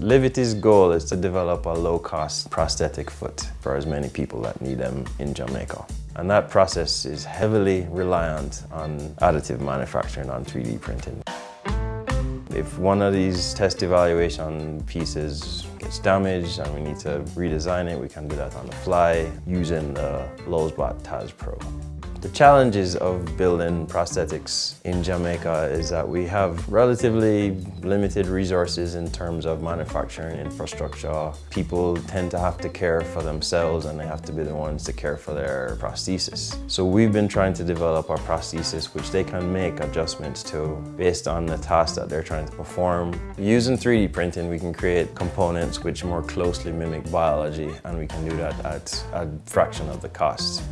Livity's goal is to develop a low-cost prosthetic foot for as many people that need them in Jamaica. And that process is heavily reliant on additive manufacturing on 3D printing. If one of these test evaluation pieces gets damaged and we need to redesign it, we can do that on the fly using the LulzBot Taz Pro. The challenges of building prosthetics in Jamaica is that we have relatively limited resources in terms of manufacturing infrastructure. People tend to have to care for themselves and they have to be the ones to care for their prosthesis. So we've been trying to develop our prosthesis which they can make adjustments to based on the task that they're trying to perform. Using 3D printing we can create components which more closely mimic biology and we can do that at a fraction of the cost.